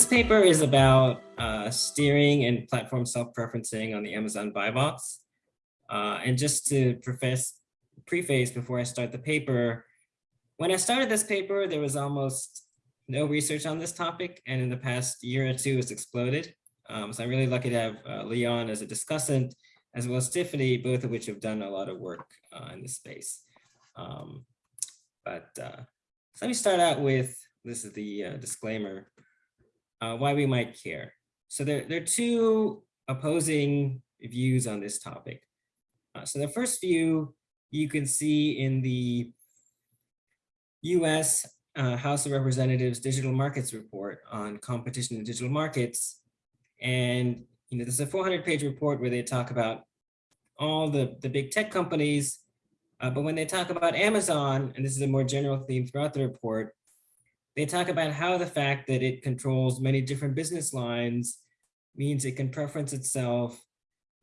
this paper is about uh, steering and platform self-preferencing on the Amazon buy box. Uh, and just to preface, preface before I start the paper, when I started this paper, there was almost no research on this topic. And in the past year or two, it's exploded. Um, so I'm really lucky to have uh, Leon as a discussant, as well as Tiffany, both of which have done a lot of work uh, in this space. Um, but uh, so let me start out with, this is the uh, disclaimer, uh, why we might care. So there, there are two opposing views on this topic. Uh, so the first view you can see in the US uh, House of Representatives Digital Markets Report on competition in digital markets. And you know, this is a 400 page report where they talk about all the, the big tech companies. Uh, but when they talk about Amazon, and this is a more general theme throughout the report, they talk about how the fact that it controls many different business lines means it can preference itself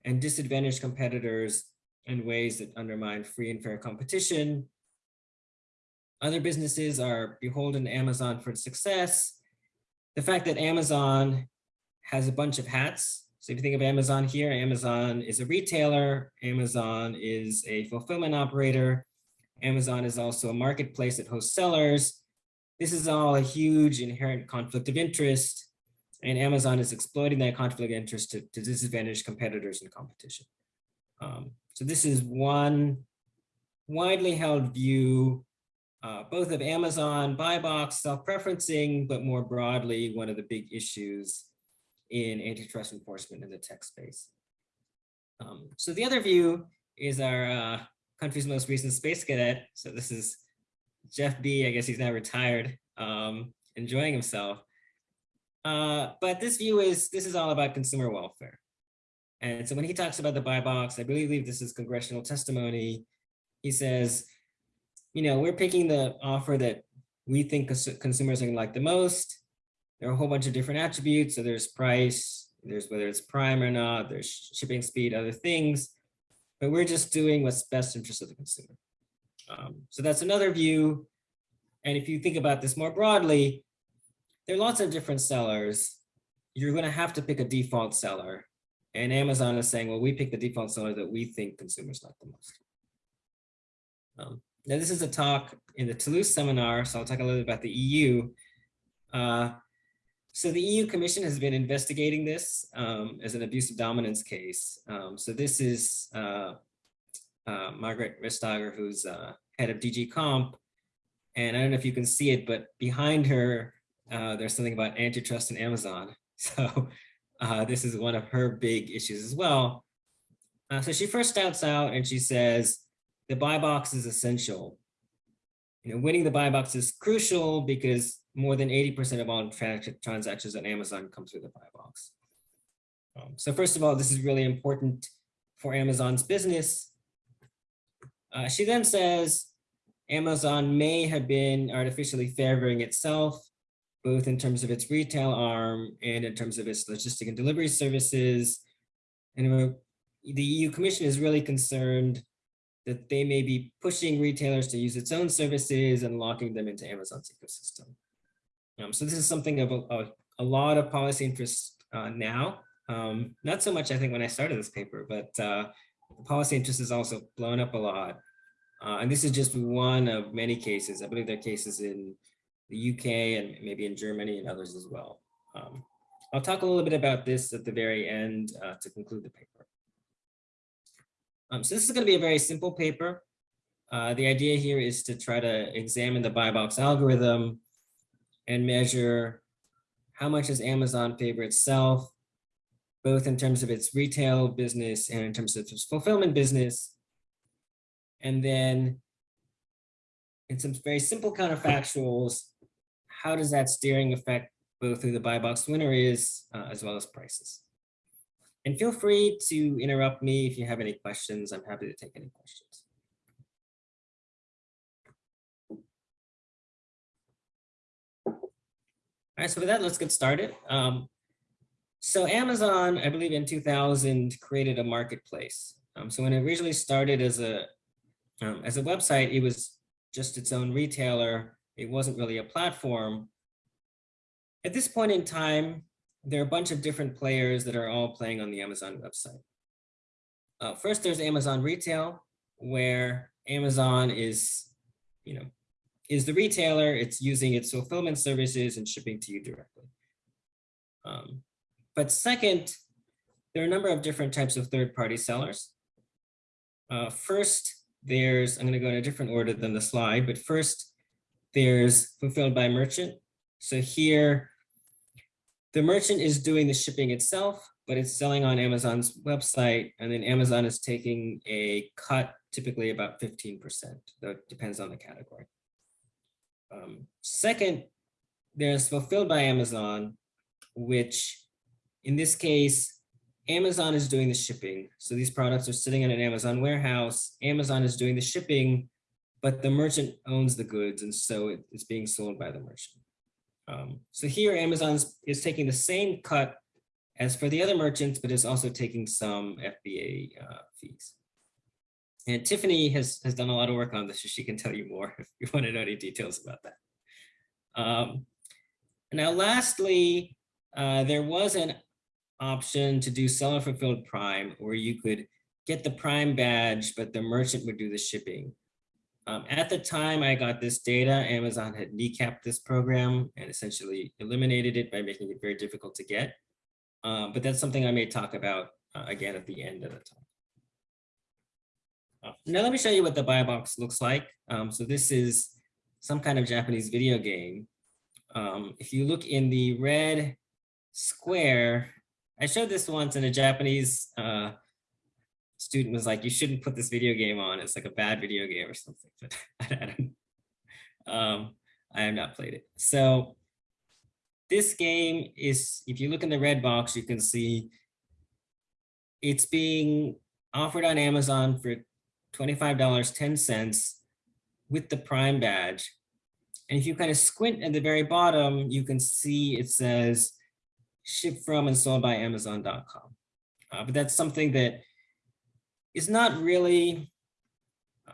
and disadvantage competitors in ways that undermine free and fair competition. Other businesses are beholden to Amazon for success. The fact that Amazon has a bunch of hats. So if you think of Amazon here, Amazon is a retailer, Amazon is a fulfillment operator, Amazon is also a marketplace that hosts sellers. This is all a huge inherent conflict of interest and Amazon is exploiting that conflict of interest to, to disadvantage competitors in competition. Um, so this is one widely held view, uh, both of Amazon, buy box, self-preferencing, but more broadly, one of the big issues in antitrust enforcement in the tech space. Um, so the other view is our uh, country's most recent space cadet. So this is Jeff B, I guess he's now retired, um, enjoying himself. Uh, but this view is, this is all about consumer welfare. And so when he talks about the buy box, I believe this is congressional testimony. He says, you know, we're picking the offer that we think consumers are going to like the most. There are a whole bunch of different attributes. So there's price, there's whether it's prime or not, there's shipping speed, other things. But we're just doing what's best interest of the consumer. Um, so that's another view. And if you think about this more broadly, there are lots of different sellers. You're going to have to pick a default seller. And Amazon is saying, well, we pick the default seller that we think consumers like the most. Um, now, this is a talk in the Toulouse seminar, so I'll talk a little bit about the EU. Uh, so the EU Commission has been investigating this um, as an abuse of dominance case. Um, so this is uh, uh, Margrethe Vestager, who's uh, head of DG Comp. And I don't know if you can see it, but behind her, uh, there's something about antitrust in Amazon. So uh, this is one of her big issues as well. Uh, so she first starts out and she says, the buy box is essential. You know, winning the buy box is crucial because more than 80% of all tra transactions on Amazon come through the buy box. Um, so first of all, this is really important for Amazon's business. Uh, she then says, Amazon may have been artificially favoring itself both in terms of its retail arm and in terms of its logistic and delivery services. And the EU Commission is really concerned that they may be pushing retailers to use its own services and locking them into Amazon's ecosystem. Um, so this is something of a, a, a lot of policy interest uh, now. Um, not so much, I think, when I started this paper, but uh, the policy interest has also blown up a lot. Uh, and this is just one of many cases. I believe there are cases in the UK and maybe in Germany and others as well. Um, I'll talk a little bit about this at the very end uh, to conclude the paper. Um, so this is going to be a very simple paper. Uh, the idea here is to try to examine the buy box algorithm and measure how much does Amazon favor itself, both in terms of its retail business and in terms of its fulfillment business. And then in some very simple counterfactuals, how does that steering affect both who the buy box winner is uh, as well as prices? And feel free to interrupt me if you have any questions. I'm happy to take any questions. All right, so with that, let's get started. Um, so Amazon, I believe in 2000, created a marketplace. Um, so when it originally started as a um, as a website, it was just its own retailer it wasn't really a platform. at this point in time, there are a bunch of different players that are all playing on the Amazon website. Uh, first, there's Amazon Retail, where Amazon is, you know, is the retailer. It's using its fulfillment services and shipping to you directly. Um, but second, there are a number of different types of third-party sellers. Uh, first, there's, I'm going to go in a different order than the slide, but first, there's fulfilled by merchant. So here, the merchant is doing the shipping itself, but it's selling on Amazon's website, and then Amazon is taking a cut, typically about 15%, though it depends on the category. Um, second, there's fulfilled by Amazon, which in this case, Amazon is doing the shipping. So these products are sitting in an Amazon warehouse. Amazon is doing the shipping, but the merchant owns the goods. And so it, it's being sold by the merchant. Um, so here Amazon is taking the same cut as for the other merchants, but is also taking some FBA uh, fees. And Tiffany has, has done a lot of work on this, so she can tell you more if you want to know any details about that. Um, now, lastly, uh, there was an option to do seller fulfilled prime where you could get the prime badge, but the merchant would do the shipping. Um, at the time I got this data, Amazon had kneecapped this program and essentially eliminated it by making it very difficult to get. Um, but that's something I may talk about uh, again at the end of the talk. Uh, now let me show you what the buy box looks like. Um, so this is some kind of Japanese video game. Um, if you look in the red square, I showed this once and a Japanese uh, student was like, you shouldn't put this video game on. It's like a bad video game or something, but I, um, I have not played it. So this game is, if you look in the red box, you can see it's being offered on Amazon for $25, 10 cents with the Prime badge. And if you kind of squint at the very bottom, you can see it says shipped from and sold by Amazon.com. Uh, but that's something that is not really uh,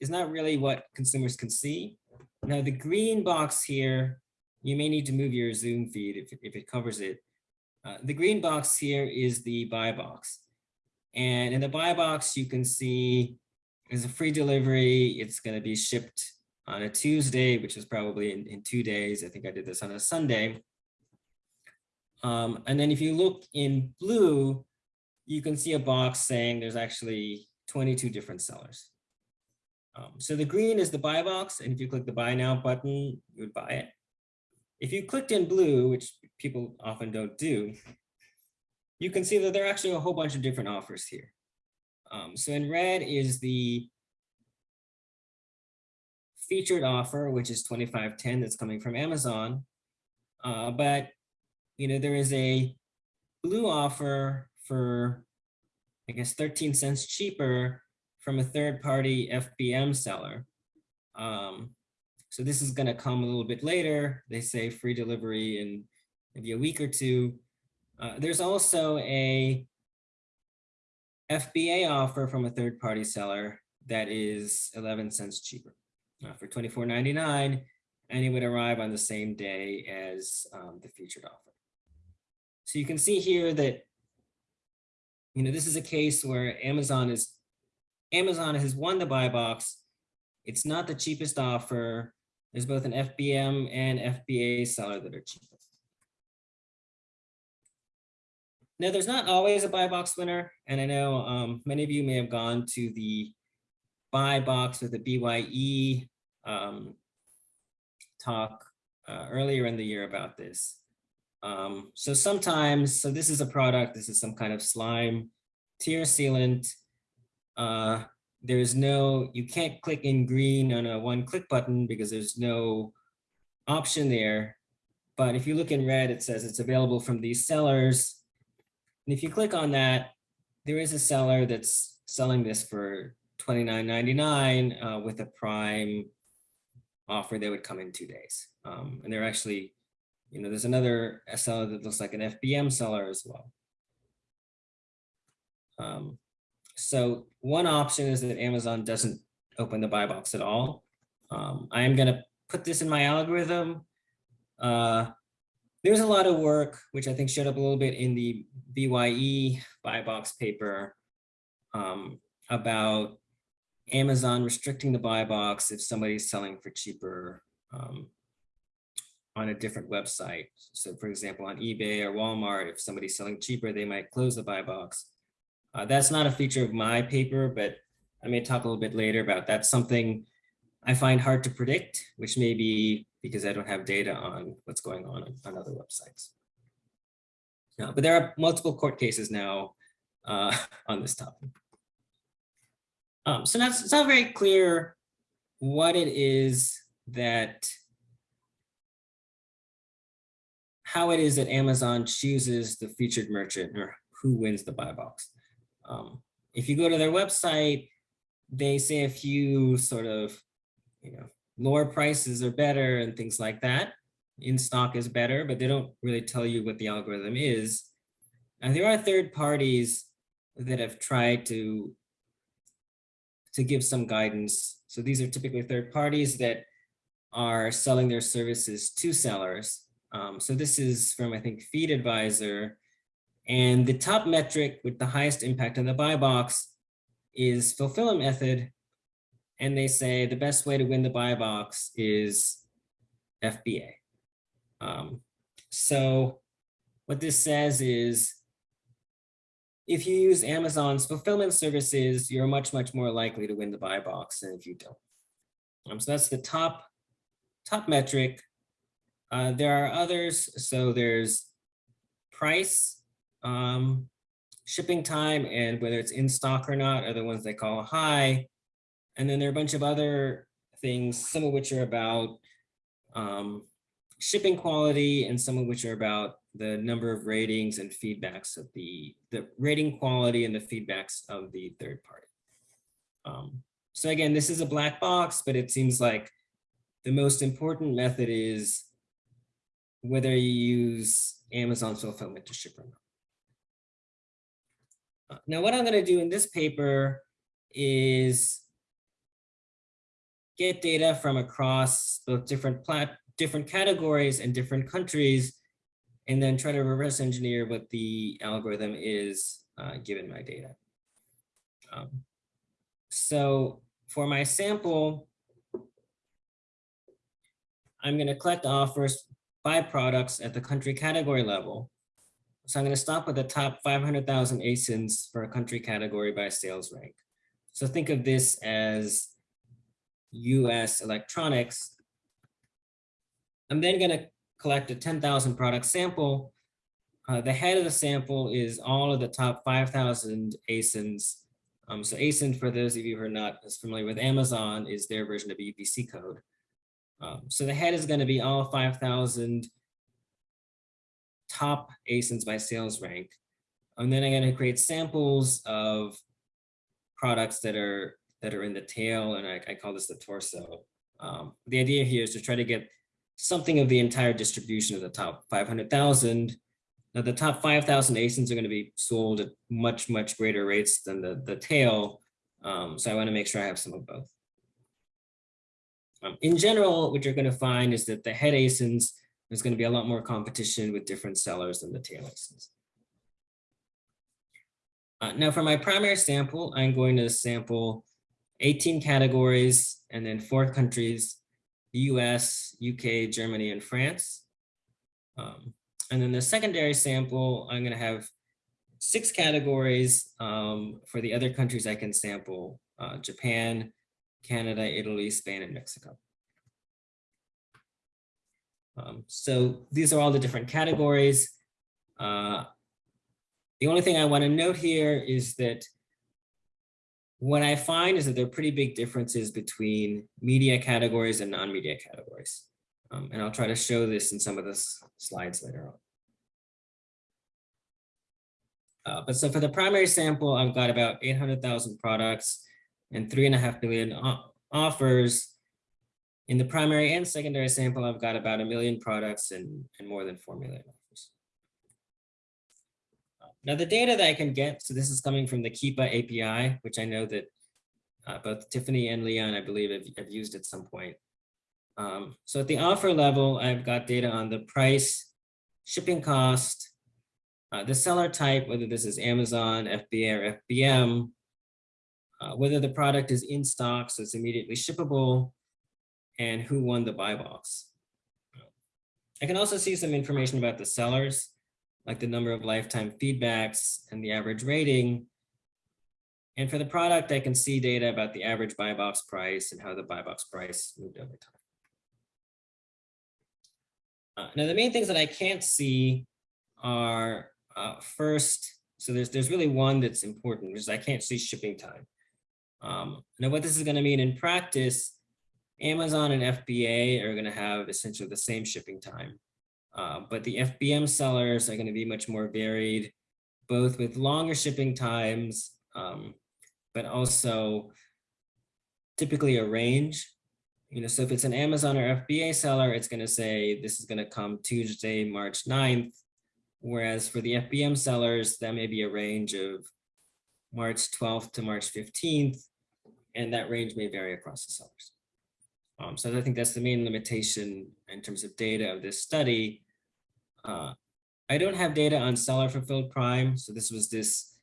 is not really what consumers can see. Now the green box here, you may need to move your Zoom feed if, if it covers it. Uh, the green box here is the buy box. And in the buy box, you can see there's a free delivery. It's going to be shipped on a Tuesday, which is probably in, in two days. I think I did this on a Sunday. Um, and then if you look in blue, you can see a box saying there's actually 22 different sellers. Um, so the green is the buy box. And if you click the buy now button, you would buy it. If you clicked in blue, which people often don't do, you can see that there are actually a whole bunch of different offers here. Um, so in red is the featured offer, which is 2510 that's coming from Amazon. Uh, but you know, there is a blue offer for, I guess, 13 cents cheaper from a third party FBM seller. Um, so this is going to come a little bit later. They say free delivery in maybe a week or two. Uh, there's also a FBA offer from a third party seller that is 11 cents cheaper uh, for $24.99 and it would arrive on the same day as um, the featured offer. So you can see here that, you know, this is a case where Amazon is, Amazon has won the buy box. It's not the cheapest offer. There's both an FBM and FBA seller that are cheaper. Now, there's not always a buy box winner. And I know um, many of you may have gone to the buy box or the BYE um, talk uh, earlier in the year about this. Um, so sometimes, so this is a product, this is some kind of slime tear sealant. Uh, there's no, you can't click in green on a one click button because there's no option there. But if you look in red, it says it's available from these sellers. And if you click on that, there is a seller that's selling this for $29.99 uh, with a prime offer that would come in two days. Um, and they're actually you know, there's another seller that looks like an FBM seller as well. Um, so one option is that Amazon doesn't open the buy box at all. Um, I am going to put this in my algorithm. Uh, there's a lot of work, which I think showed up a little bit in the BYE buy box paper um, about Amazon restricting the buy box if somebody's selling for cheaper um, on a different website. So for example, on eBay or Walmart, if somebody's selling cheaper, they might close the buy box. Uh, that's not a feature of my paper, but I may talk a little bit later about that's something I find hard to predict, which may be because I don't have data on what's going on on other websites. Uh, but there are multiple court cases now uh, on this topic. Um, so now it's not very clear what it is that how it is that Amazon chooses the featured merchant or who wins the buy box. Um, if you go to their website, they say a few sort of, you know, lower prices are better and things like that. In stock is better, but they don't really tell you what the algorithm is. And there are third parties that have tried to, to give some guidance. So these are typically third parties that are selling their services to sellers. Um, so this is from, I think, Feedvisor. And the top metric with the highest impact on the buy box is fulfillment method. And they say the best way to win the buy box is FBA. Um, so what this says is if you use Amazon's fulfillment services, you're much, much more likely to win the buy box than if you don't. Um, so that's the top, top metric. Uh, there are others. So there's price, um, shipping time, and whether it's in stock or not are the ones they call high. And then there are a bunch of other things, some of which are about um, shipping quality and some of which are about the number of ratings and feedbacks of the, the rating quality and the feedbacks of the third party. Um, so again, this is a black box, but it seems like the most important method is whether you use Amazon fulfillment to ship or not. Uh, now, what I'm going to do in this paper is get data from across both different plat different categories and different countries, and then try to reverse engineer what the algorithm is uh, given my data. Um, so for my sample, I'm going to collect offers by products at the country category level. So I'm going to stop with the top 500,000 ASINs for a country category by sales rank. So think of this as US electronics. I'm then going to collect a 10,000 product sample. Uh, the head of the sample is all of the top 5,000 ASINs. Um, so ASIN, for those of you who are not as familiar with Amazon, is their version of UPC code. Um, so the head is going to be all 5,000 top ASINs by sales rank. And then I'm going to create samples of products that are that are in the tail, and I, I call this the torso. Um, the idea here is to try to get something of the entire distribution of the top 500,000. Now the top 5,000 ASINs are going to be sold at much, much greater rates than the, the tail. Um, so I want to make sure I have some of both. Um, in general, what you're going to find is that the head ASINs, there's going to be a lot more competition with different sellers than the tail ASINs. Uh, now for my primary sample, I'm going to sample 18 categories and then four countries, the US, UK, Germany, and France. Um, and then the secondary sample, I'm going to have six categories um, for the other countries I can sample, uh, Japan, Canada, Italy, Spain, and Mexico. Um, so these are all the different categories. Uh, the only thing I want to note here is that what I find is that there are pretty big differences between media categories and non-media categories. Um, and I'll try to show this in some of the slides later on. Uh, but so for the primary sample, I've got about 800,000 products and three and a half billion offers. In the primary and secondary sample, I've got about a million products and, and more than 4 million offers. Now the data that I can get, so this is coming from the Keepa API, which I know that uh, both Tiffany and Leon, I believe, have, have used at some point. Um, so at the offer level, I've got data on the price, shipping cost, uh, the seller type, whether this is Amazon, FBA, or FBM, uh, whether the product is in stock, so it's immediately shippable, and who won the buy box. I can also see some information about the sellers, like the number of lifetime feedbacks and the average rating. And for the product, I can see data about the average buy box price and how the buy box price moved over time. Uh, now, the main things that I can't see are uh, first, so there's, there's really one that's important, which is I can't see shipping time. Um, now, what this is going to mean in practice, Amazon and FBA are going to have essentially the same shipping time. Uh, but the FBM sellers are going to be much more varied, both with longer shipping times, um, but also typically a range. You know, so if it's an Amazon or FBA seller, it's going to say this is going to come Tuesday, March 9th. Whereas for the FBM sellers, that may be a range of March 12th to March 15th, and that range may vary across the sellers. Um, so I think that's the main limitation in terms of data of this study. Uh, I don't have data on seller fulfilled prime. So this was this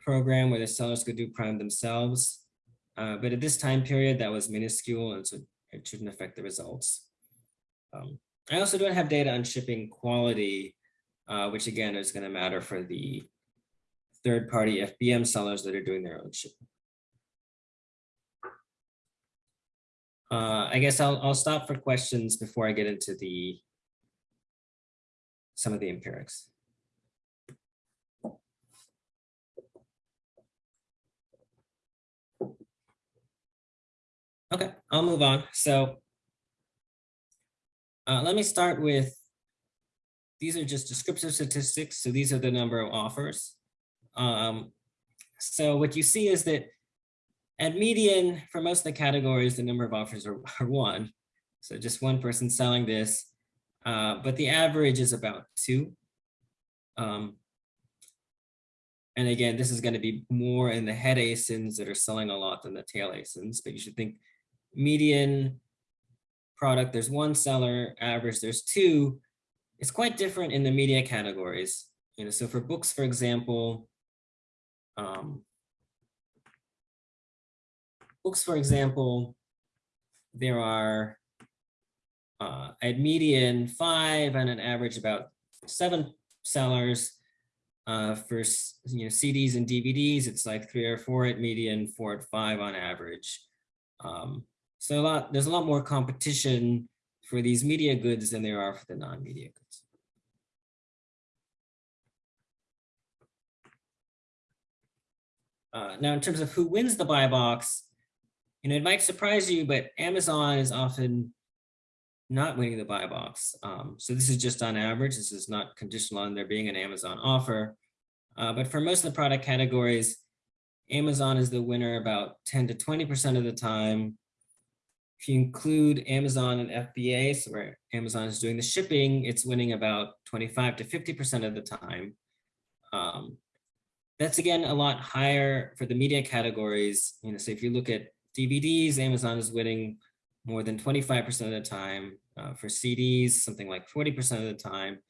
program where the sellers could do prime themselves. Uh, but at this time period, that was minuscule, and so it shouldn't affect the results. Um, I also don't have data on shipping quality, uh, which again is going to matter for the third-party FBM sellers that are doing their own shipping. Uh, I guess I'll, I'll stop for questions before I get into the some of the empirics. Okay, I'll move on. So uh, let me start with, these are just descriptive statistics. So these are the number of offers. Um, so what you see is that at median, for most of the categories, the number of offers are, are one. So just one person selling this, uh, but the average is about two. Um, and again, this is going to be more in the head ASINs that are selling a lot than the tail ASINs, but you should think median product, there's one seller, average, there's two. It's quite different in the media categories. You know, so for books, for example, um, books, for example, there are uh, at median five and an average about seven sellers. Uh, for you know CDs and DVDs, it's like three or four at median, four at five on average. Um, so a lot, there's a lot more competition for these media goods than there are for the non-media goods. Uh, now, in terms of who wins the buy box, you know, it might surprise you, but Amazon is often not winning the buy box. Um, so this is just on average. This is not conditional on there being an Amazon offer. Uh, but for most of the product categories, Amazon is the winner about 10 to 20% of the time. If you include Amazon and FBA, so where Amazon is doing the shipping, it's winning about 25 to 50% of the time. Um, that's again a lot higher for the media categories. You know, so if you look at DVDs, Amazon is winning more than 25% of the time. Uh, for CDs, something like 40% of the time.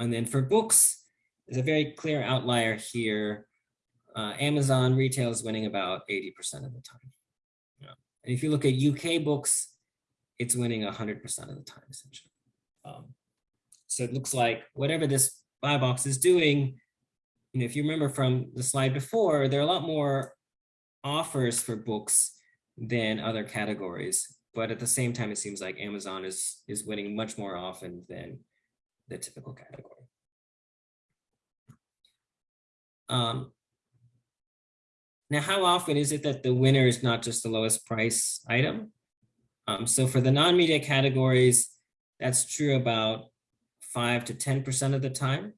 And then for books, there's a very clear outlier here. Uh, Amazon retail is winning about 80% of the time. Yeah. And if you look at UK books, it's winning 100% of the time, essentially. Um, so it looks like whatever this buy box is doing, you know, if you remember from the slide before, there are a lot more offers for books than other categories. But at the same time, it seems like Amazon is, is winning much more often than the typical category. Um, now, how often is it that the winner is not just the lowest price item? Um, so for the non-media categories, that's true about five to 10% of the time.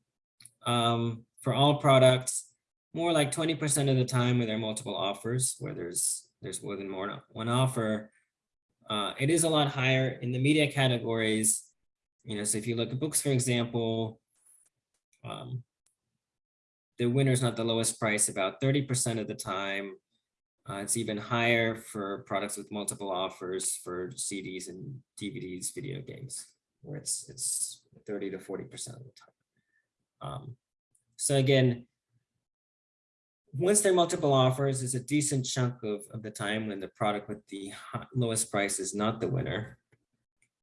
Um, for all products, more like 20% of the time where there are multiple offers, where there's there's more than more one offer. Uh, it is a lot higher in the media categories. You know, so if you look at books, for example, um, the winner is not the lowest price about 30% of the time. Uh, it's even higher for products with multiple offers for CDs and DVDs, video games. where it's it's 30 to 40 percent of the time. Um, so again, once there are multiple offers, it's a decent chunk of, of the time when the product with the lowest price is not the winner.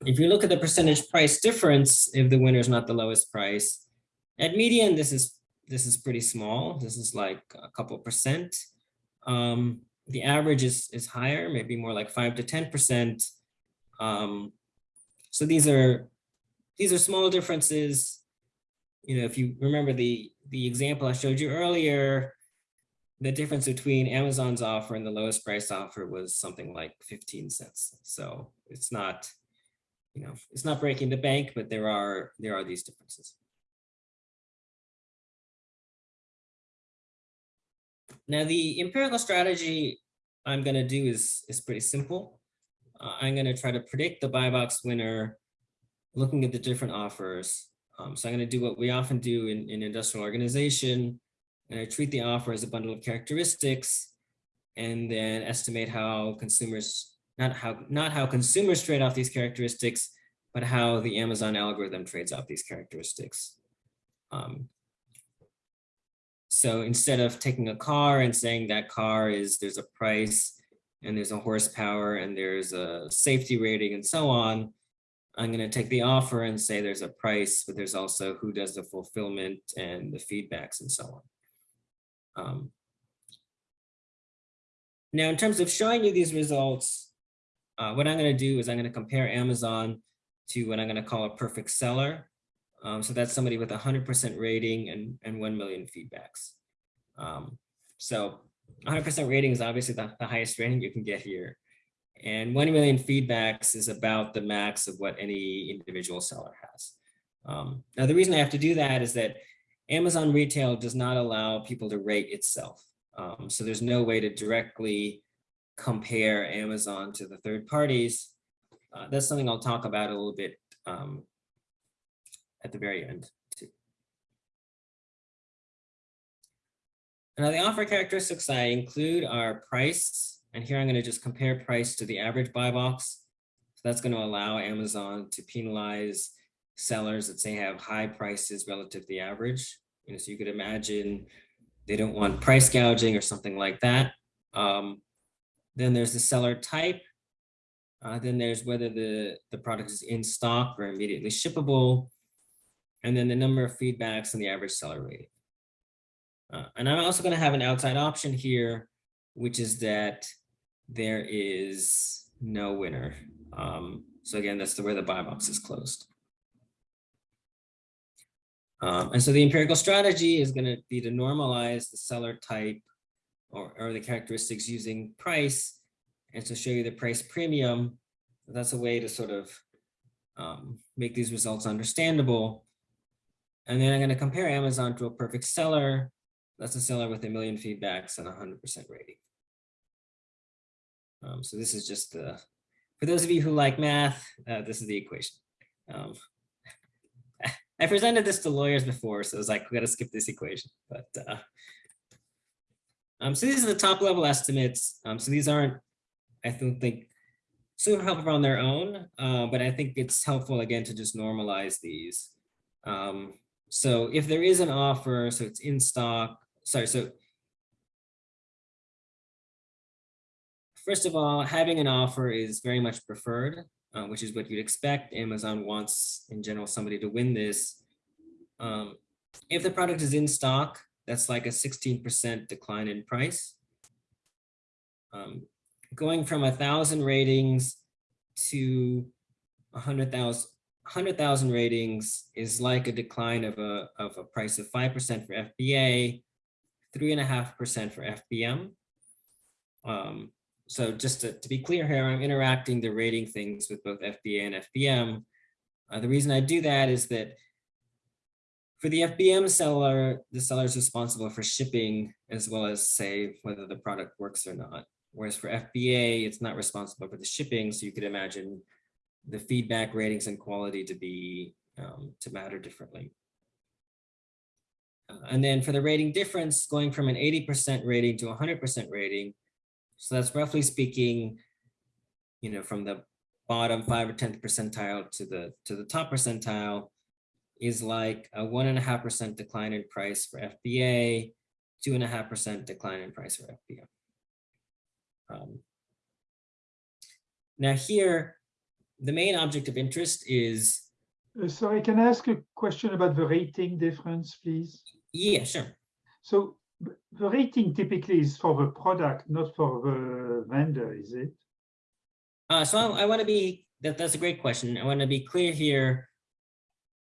If you look at the percentage price difference, if the winner is not the lowest price, at median, this is this is pretty small. This is like a couple percent. Um, the average is is higher, maybe more like five to ten percent. Um, so these are these are small differences. You know, if you remember the the example I showed you earlier, the difference between Amazon's offer and the lowest price offer was something like 15 cents. So it's not, you know, it's not breaking the bank, but there are there are these differences. Now the empirical strategy I'm going to do is is pretty simple. Uh, I'm going to try to predict the buy box winner looking at the different offers. Um, so I'm going to do what we often do in, in industrial organization, and I treat the offer as a bundle of characteristics and then estimate how consumers, not how, not how consumers trade off these characteristics, but how the Amazon algorithm trades off these characteristics. Um, so instead of taking a car and saying that car is, there's a price and there's a horsepower and there's a safety rating and so on, I'm going to take the offer and say there's a price, but there's also who does the fulfillment and the feedbacks and so on. Um, now, in terms of showing you these results, uh, what I'm going to do is I'm going to compare Amazon to what I'm going to call a perfect seller. Um, so that's somebody with 100% rating and, and 1 million feedbacks. Um, so 100% rating is obviously the, the highest rating you can get here. And 1 million feedbacks is about the max of what any individual seller has. Um, now, the reason I have to do that is that Amazon retail does not allow people to rate itself. Um, so there's no way to directly compare Amazon to the third parties. Uh, that's something I'll talk about a little bit um, at the very end. Too. Now the offer characteristics I include are price, and here I'm going to just compare price to the average buy box. So that's going to allow Amazon to penalize sellers that say have high prices relative to the average. You know, so you could imagine they don't want price gouging or something like that. Um, then there's the seller type. Uh, then there's whether the, the product is in stock or immediately shippable. And then the number of feedbacks and the average seller rating. Uh, and I'm also going to have an outside option here, which is that there is no winner. Um, so again, that's the where the buy box is closed. Um, and so the empirical strategy is going to be to normalize the seller type or, or the characteristics using price and to show you the price premium. That's a way to sort of um, make these results understandable. And then I'm going to compare Amazon to a perfect seller. That's a seller with a million feedbacks and 100% rating. Um, so this is just the, for those of you who like math, uh, this is the equation. Um, I presented this to lawyers before, so I was like, we got to skip this equation. But uh, um, so these are the top level estimates. Um, so these aren't, I don't think, super helpful on their own, uh, but I think it's helpful again to just normalize these. Um, so if there is an offer, so it's in stock, sorry, so first of all, having an offer is very much preferred, uh, which is what you'd expect. Amazon wants, in general, somebody to win this. Um, if the product is in stock, that's like a 16% decline in price. Um, going from a thousand ratings to a hundred thousand 100,000 ratings is like a decline of a, of a price of 5% for FBA, 3.5% for FBM. Um, so just to, to, be clear here, I'm interacting the rating things with both FBA and FBM. Uh, the reason I do that is that for the FBM seller, the seller is responsible for shipping as well as say whether the product works or not. Whereas for FBA, it's not responsible for the shipping. So you could imagine the feedback ratings and quality to be um, to matter differently. Uh, and then for the rating difference, going from an 80% rating to 100% rating, so that's roughly speaking, you know, from the bottom five or 10th percentile to the, to the top percentile is like a one and a half percent decline in price for FBA, two and a half percent decline in price for FBM. Um, now here, the main object of interest is, Uh, Sorry, can I ask a question about the rating difference, please? yeah, sure. So the rating typically is for the product, not for the vendor, is it? Uh, so I, I want to be, that, that's a great question. I want to be clear here.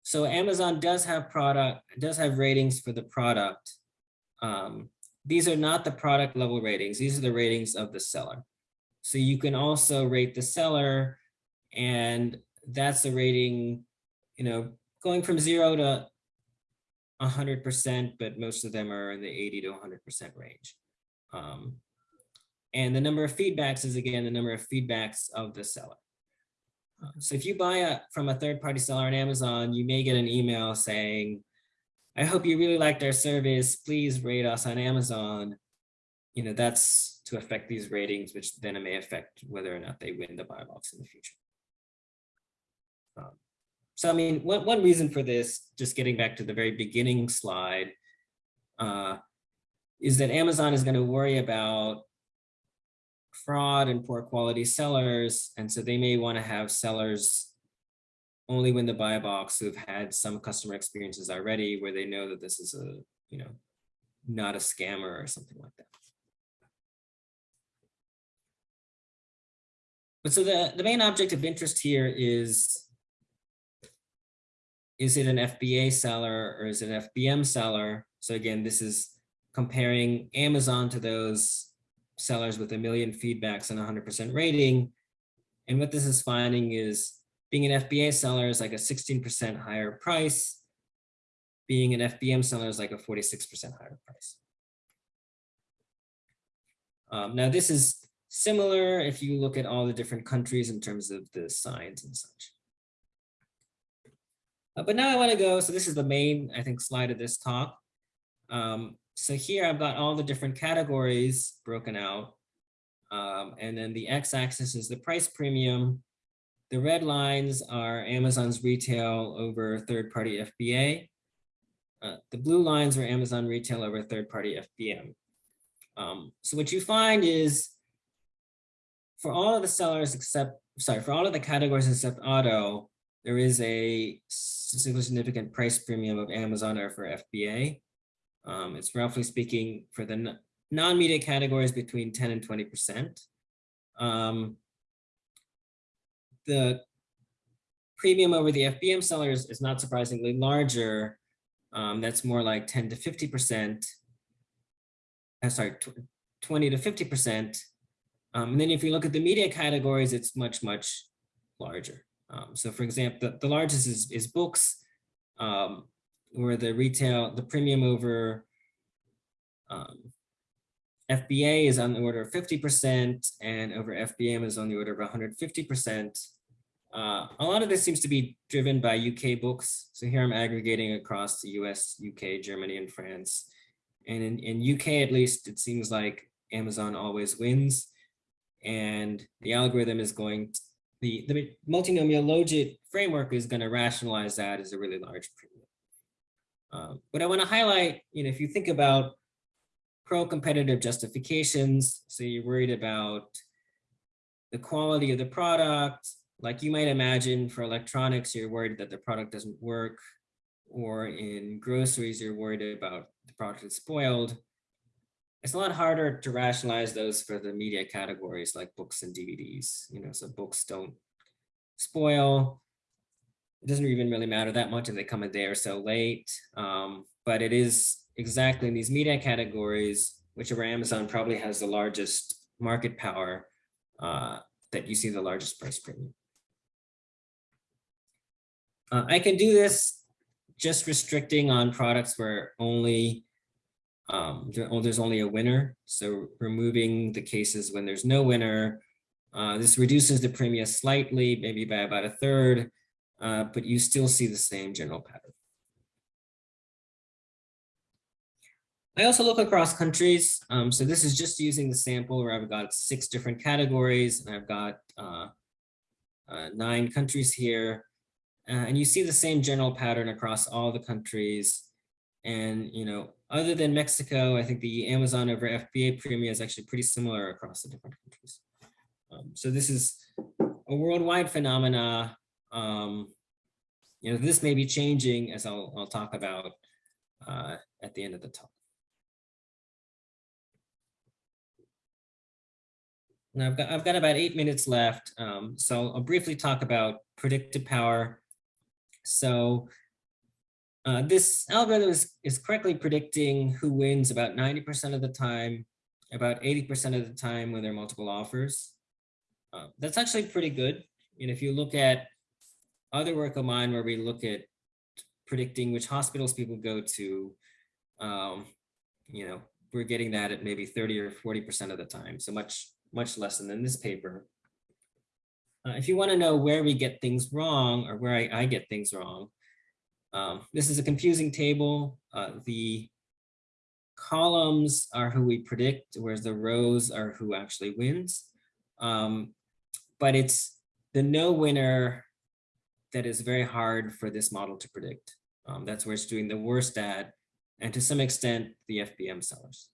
So Amazon does have product, does have ratings for the product. Um, these are not the product level ratings. These are the ratings of the seller. So you can also rate the seller and that's a rating, you know, going from zero to a hundred percent, but most of them are in the 80 to hundred percent range. Um, and the number of feedbacks is again, the number of feedbacks of the seller. Uh, So if you buy a, from a third-party seller on Amazon, you may get an email saying, I hope you really liked our service. Please rate us on Amazon. You know, that's to affect these ratings, which then it may affect whether or not they win the buy box in the future. So I mean, one, one reason for this, just getting back to the very beginning slide, uh, is that Amazon is going to worry about fraud and poor quality sellers. And so they may want to have sellers only win the buy box who've had some customer experiences already where they know that this is a, you know, not a scammer or something like that. But so the, the main object of interest here is, is it an FBA seller or is it an FBM seller? So again, this is comparing Amazon to those sellers with a million feedbacks and 100% rating. And what this is finding is being an FBA seller is like a 16% higher price. Being an FBM seller is like a 46% higher price. Um, now this is similar if you look at all the different countries in terms of the signs and such. Uh, but now I want to go, so this is the main, I think, slide of this talk. Um, so here I've got all the different categories broken out. Um, and then the x-axis is the price premium. The red lines are Amazon's retail over third-party FBA. Uh, the blue lines are Amazon retail over third-party FBM. Um, so what you find is for all of the sellers except, sorry, for all of the categories except auto, there is a significant price premium of Amazon or for FBA. Um, it's roughly speaking for the non-media categories between 10 and 20%. Um, the premium over the FBM sellers is not surprisingly larger. Um, that's more like 10 to 50%. I'm sorry, 20 to 50%. Um, and then if you look at the media categories, it's much, much larger. Um, so for example, the, the largest is, is books, um, where the retail, the premium over um, FBA is on the order of 50% and over FBM is on the order of 150%. Uh, a lot of this seems to be driven by UK books. So here I'm aggregating across the US, UK, Germany, and France. And in, in UK, at least, it seems like Amazon always wins. And the algorithm is going, the, the multinomial logit framework is going to rationalize that as a really large premium. Um, but I want to highlight, you know, if you think about pro-competitive justifications, so you're worried about the quality of the product, like you might imagine for electronics, you're worried that the product doesn't work, or in groceries, you're worried about the product is spoiled. It's a lot harder to rationalize those for the media categories like books and DVDs, you know, so books don't spoil. It doesn't even really matter that much if they come a day or so late, um, but it is exactly in these media categories, which where Amazon probably has the largest market power, uh, that you see the largest price premium. Uh, I can do this just restricting on products where only um, oh, there's only a winner. So removing the cases when there's no winner. Uh, this reduces the premium slightly, maybe by about a third, uh, but you still see the same general pattern. I also look across countries. Um, so this is just using the sample where I've got six different categories and I've got uh, uh, nine countries here. Uh, and you see the same general pattern across all the countries. And, you know, other than Mexico, I think the Amazon over FBA premium is actually pretty similar across the different countries. Um, so this is a worldwide phenomena. Um, you know, this may be changing as I'll, I'll talk about uh, at the end of the talk. Now I've got, I've got about eight minutes left. Um, so I'll briefly talk about predictive power. So uh, this algorithm is, is correctly predicting who wins about 90% of the time, about 80% of the time when there are multiple offers. Uh, that's actually pretty good. And if you look at other work of mine where we look at predicting which hospitals people go to, um, you know, we're getting that at maybe 30 or 40% of the time. So much, much less than in this paper. Uh, if you want to know where we get things wrong or where I, I get things wrong, um, this is a confusing table. Uh, the columns are who we predict, whereas the rows are who actually wins. Um, but it's the no winner that is very hard for this model to predict. Um, that's where it's doing the worst at, and to some extent, the FBM sellers.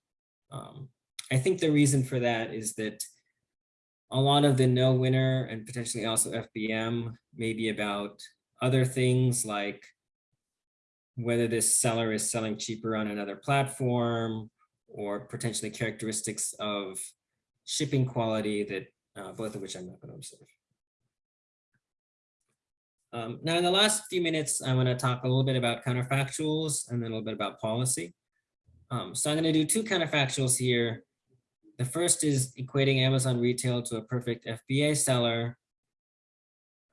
Um, I think the reason for that is that a lot of the no winner and potentially also FBM may be about other things like whether this seller is selling cheaper on another platform or potentially characteristics of shipping quality that uh, both of which I'm not going to observe. Um, now, in the last few minutes, I want to talk a little bit about counterfactuals and then a little bit about policy. Um, so I'm going to do two counterfactuals here. The first is equating Amazon retail to a perfect FBA seller.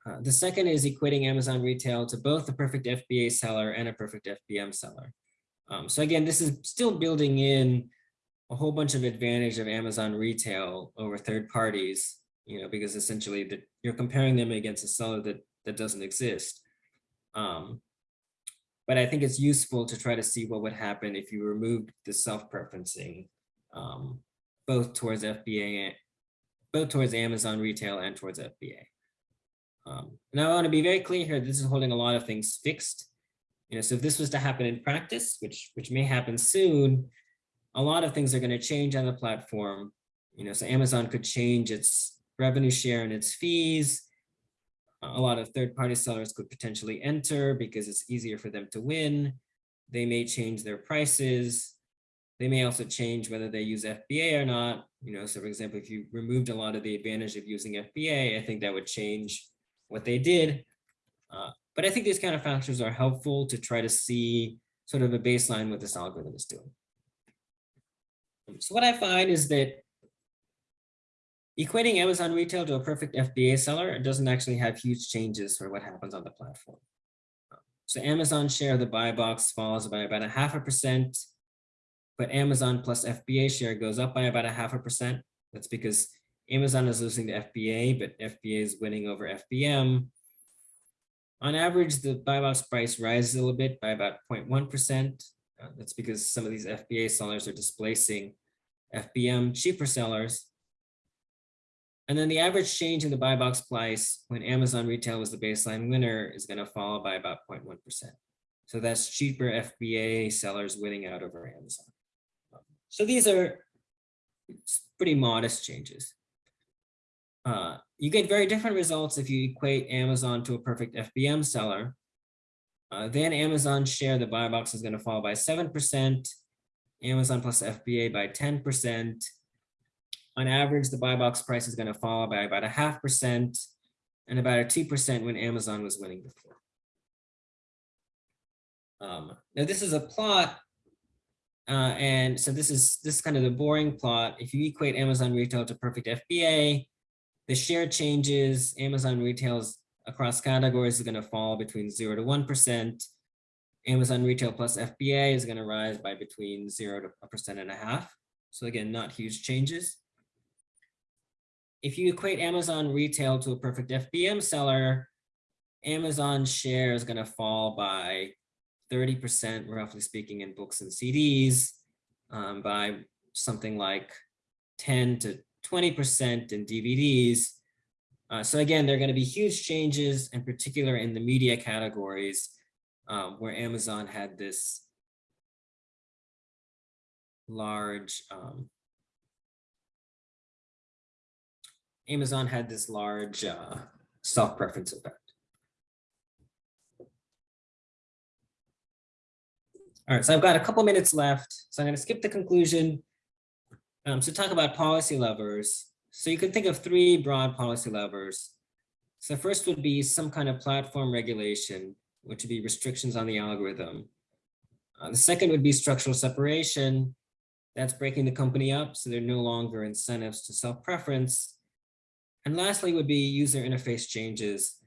Uh, the second is equating Amazon retail to both a perfect FBA seller and a perfect FBM seller. Um, so again, this is still building in a whole bunch of advantage of Amazon retail over third parties, you know, because essentially that you're comparing them against a seller that that doesn't exist. Um, but I think it's useful to try to see what would happen if you removed the self-preferencing um, both towards FBA, and both towards Amazon retail and towards FBA. Um, now I want to be very clear here, this is holding a lot of things fixed. You know, so if this was to happen in practice, which, which may happen soon, a lot of things are going to change on the platform. You know, so Amazon could change its revenue share and its fees a lot of third-party sellers could potentially enter because it's easier for them to win. They may change their prices. They may also change whether they use FBA or not. You know, so for example, if you removed a lot of the advantage of using FBA, I think that would change what they did. Uh, but I think these kind of factors are helpful to try to see sort of a baseline what this algorithm is doing. So what I find is that Equating Amazon retail to a perfect FBA seller doesn't actually have huge changes for what happens on the platform. So Amazon share of the buy box falls by about a half a percent, but Amazon plus FBA share goes up by about a half a percent. That's because Amazon is losing to FBA, but FBA is winning over FBM. On average, the buy box price rises a little bit by about 0.1%. Uh, that's because some of these FBA sellers are displacing FBM cheaper sellers. And then the average change in the buy box price when Amazon retail was the baseline winner is going to fall by about 0.1%. So that's cheaper FBA sellers winning out over Amazon. So these are pretty modest changes. Uh, you get very different results if you equate Amazon to a perfect FBM seller. Uh, then Amazon share the buy box is going to fall by 7%, Amazon plus FBA by 10%, on average, the buy box price is going to fall by about a half percent and about a 2% when Amazon was winning before. Um, now this is a plot. Uh, and so this is this is kind of the boring plot. If you equate Amazon retail to perfect FBA, the share changes, Amazon retails across categories is going to fall between zero to 1%. Amazon retail plus FBA is going to rise by between zero to a percent and a half. So again, not huge changes if you equate Amazon retail to a perfect FBM seller, Amazon share is going to fall by 30%, roughly speaking, in books and CDs, um, by something like 10 to 20% in DVDs. Uh, so again, there are going to be huge changes, in particular in the media categories, um, where Amazon had this large um, Amazon had this large uh, self-preference effect. All right, so I've got a couple minutes left, so I'm going to skip the conclusion um, to talk about policy levers. So you can think of three broad policy levers. So first would be some kind of platform regulation, which would be restrictions on the algorithm. Uh, the second would be structural separation. That's breaking the company up so there are no longer incentives to self-preference. And lastly would be user interface changes,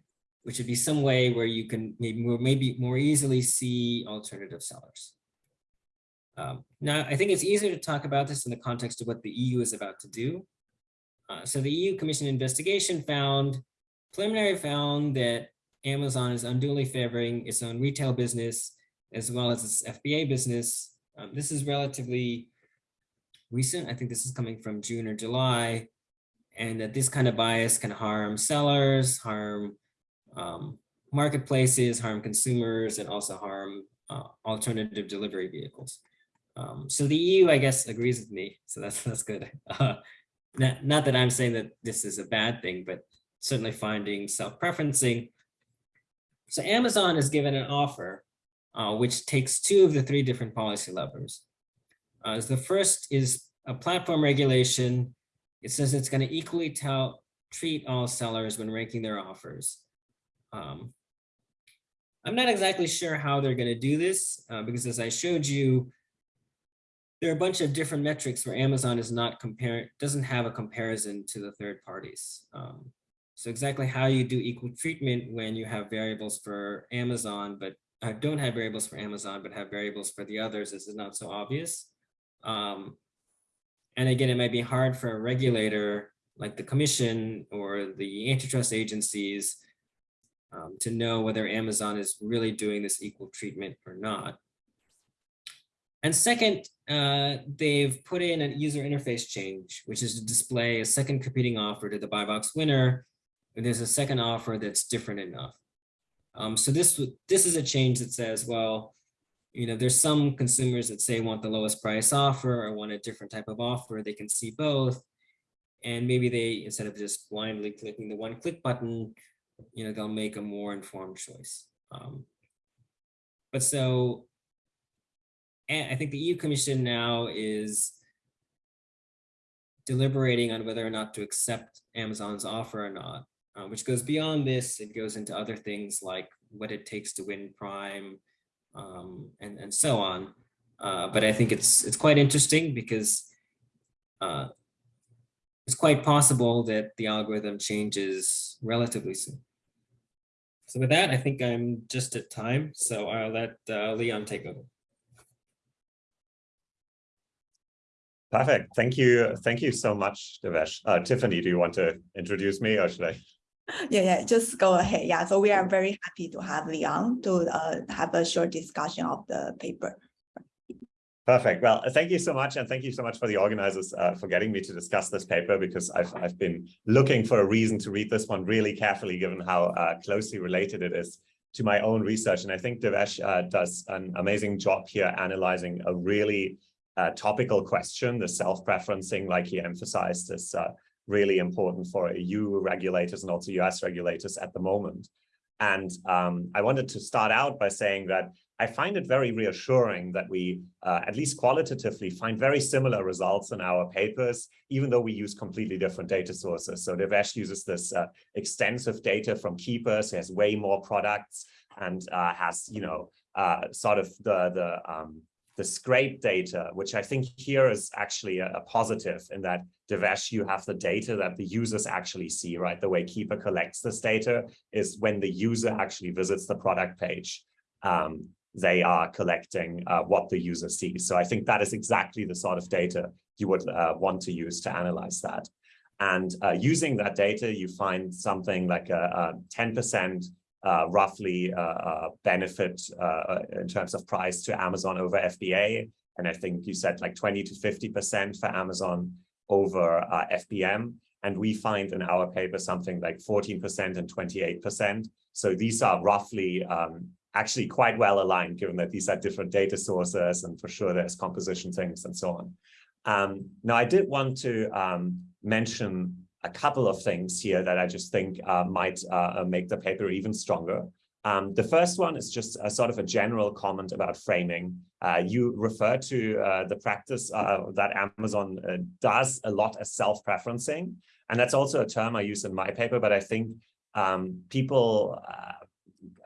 which would be some way where you can maybe more, maybe more easily see alternative sellers. Um, now, I think it's easier to talk about this in the context of what the EU is about to do. Uh, so the EU Commission investigation found, preliminary found that Amazon is unduly favoring its own retail business as well as its FBA business. Um, this is relatively recent. I think this is coming from June or July and that this kind of bias can harm sellers, harm um, marketplaces, harm consumers, and also harm uh, alternative delivery vehicles. Um, so the EU, I guess, agrees with me. So that's that's good. Uh, not, not that I'm saying that this is a bad thing, but certainly finding self-preferencing. So Amazon is given an offer, uh, which takes two of the three different policy levers. Uh, the first is a platform regulation it says it's going to equally tell treat all sellers when ranking their offers. Um, I'm not exactly sure how they're going to do this uh, because as I showed you, there are a bunch of different metrics where Amazon is not comparing, doesn't have a comparison to the third parties. Um, so exactly how you do equal treatment when you have variables for Amazon, but uh, don't have variables for Amazon, but have variables for the others, is not so obvious. Um, and again, it might be hard for a regulator like the commission or the antitrust agencies um, to know whether Amazon is really doing this equal treatment or not. And second, uh, they've put in a user interface change, which is to display a second competing offer to the buy box winner. And there's a second offer that's different enough. Um, so this, this is a change that says, well, you know, there's some consumers that say want the lowest price offer or want a different type of offer. They can see both. And maybe they, instead of just blindly clicking the one click button, you know, they'll make a more informed choice. Um, but so I think the EU Commission now is deliberating on whether or not to accept Amazon's offer or not, uh, which goes beyond this. It goes into other things like what it takes to win Prime, um, and, and so on. Uh, but I think it's it's quite interesting because uh, it's quite possible that the algorithm changes relatively soon. So with that, I think I'm just at time, so I'll let uh, Leon take over. Perfect. Thank you. Thank you so much, Devesh. Uh, Tiffany, do you want to introduce me or should I? Yeah, yeah, just go ahead. Yeah, so we are very happy to have Leon to uh, have a short discussion of the paper. Perfect. Well, thank you so much. And thank you so much for the organizers uh, for getting me to discuss this paper because I've, I've been looking for a reason to read this one really carefully, given how uh, closely related it is to my own research. And I think Devesh uh, does an amazing job here analyzing a really uh, topical question, the self-preferencing, like he emphasized, is uh, really important for EU regulators and also US regulators at the moment. And um, I wanted to start out by saying that I find it very reassuring that we, uh, at least qualitatively, find very similar results in our papers, even though we use completely different data sources. So Devesh uses this uh, extensive data from Keepa's, has way more products and uh, has, you know, uh, sort of the, the um, the scrape data, which I think here is actually a, a, positive in that Devesh, you have the data that the users actually see, right? The way Keepa collects this data is when the user actually visits the product page, um, they are collecting uh, what the user sees. So I think that is exactly the sort of data you would uh, want to use to analyze that. And uh, using that data, you find something like a 10% uh, roughly uh, uh, benefit in terms of price to Amazon over FBA. And I think you said like 20 to 50% for Amazon over FBM. And we find in our paper something like 14% and 28%. So these are roughly um, actually quite well aligned, given that these are different data sources and for sure there's composition things and so on. Um, now, I did want to um, mention a couple of things here that I just think uh, might uh, make the paper even stronger. Um, the first one is just a sort of a general comment about framing. Uh, you refer to uh, the practice uh, that Amazon uh, does a lot as self-preferencing. And that's also a term I use in my paper, but I think um, people uh,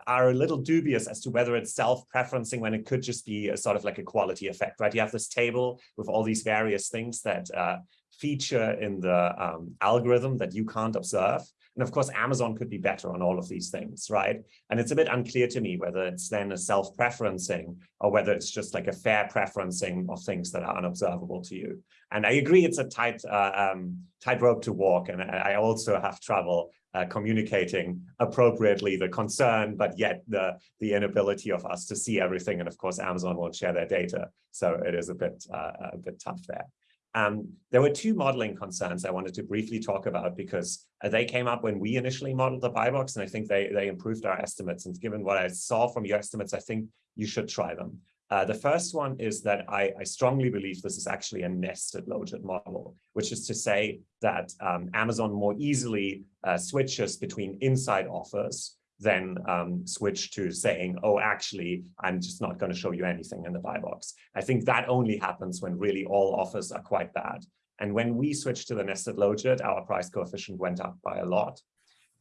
are a little dubious as to whether it's self-preferencing when it could just be a sort of like a quality effect, right? You have this table with all these various things that uh, feature in the um, algorithm that you can't observe. And of course, Amazon could be better on all of these things, right? And it's a bit unclear to me whether it's then a self-preferencing or whether it's just like a fair preferencing of things that are unobservable to you. And I agree it's a tight uh, um, tightrope to walk. And I also have trouble uh, communicating appropriately the concern, but yet the, the inability of us to see everything. And of course, Amazon won't share their data. So it is a bit, uh, a bit tough there. Um, there were two modeling concerns I wanted to briefly talk about because uh, they came up when we initially modeled the buy box, and I think they, they improved our estimates. And given what I saw from your estimates, I think you should try them. Uh, the first one is that I, I, strongly believe this is actually a nested logit model, which is to say that um, Amazon more easily uh, switches between inside offers than um, switch to saying, oh, actually, I'm just not going to show you anything in the buy box. I think that only happens when really all offers are quite bad. And when we switched to the nested logit, our price coefficient went up by a lot.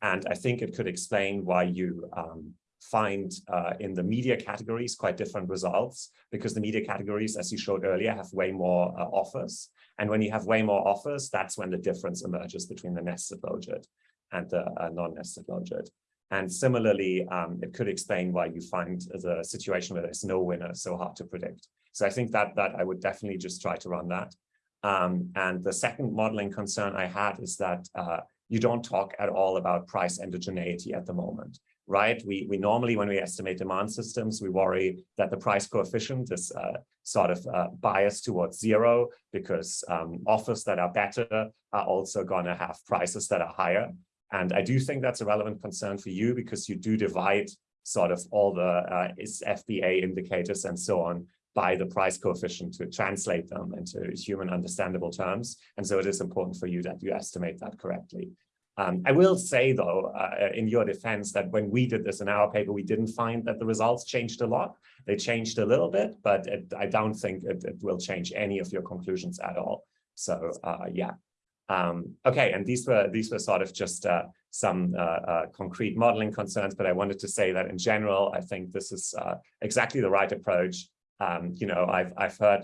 And I think it could explain why you um, find uh, in the media categories quite different results because the media categories, as you showed earlier, have way more uh, offers. And when you have way more offers, that's when the difference emerges between the nested logit and the uh, non-nested logit. And similarly, um, it could explain why you find the situation where there's no winner so hard to predict. So I think that that I would definitely just try to run that. Um, and the second modeling concern I had is that uh, you don't talk at all about price endogeneity at the moment, right? We, we normally, when we estimate demand systems, we worry that the price coefficient is uh, sort of uh, biased towards zero because um, offers that are better are also going to have prices that are higher. And I do think that's a relevant concern for you because you do divide sort of all the uh, FBA indicators and so on by the price coefficient to translate them into human understandable terms. And so it is important for you that you estimate that correctly. Um, I will say, though, uh, in your defense, that when we did this in our paper, we didn't find that the results changed a lot. They changed a little bit, but it, I don't think it, it, will change any of your conclusions at all. So, uh, yeah. Um, okay, and these were these were sort of just uh, some uh, uh, concrete modeling concerns, but I wanted to say that in general, I think this is uh, exactly the right approach. Um, you know, I've I've heard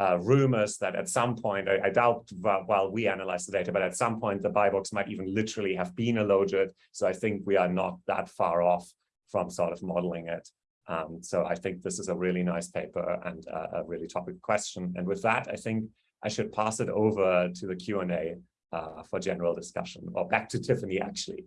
uh, rumors that at some point, I, I, doubt while we analyze the data, but at some point the buy box might even literally have been a logit. So I think we are not that far off from sort of modeling it. Um, so I think this is a really nice paper and a really topic question. And with that, I think I should pass it over to the Q&A uh, for general discussion or back to Tiffany actually.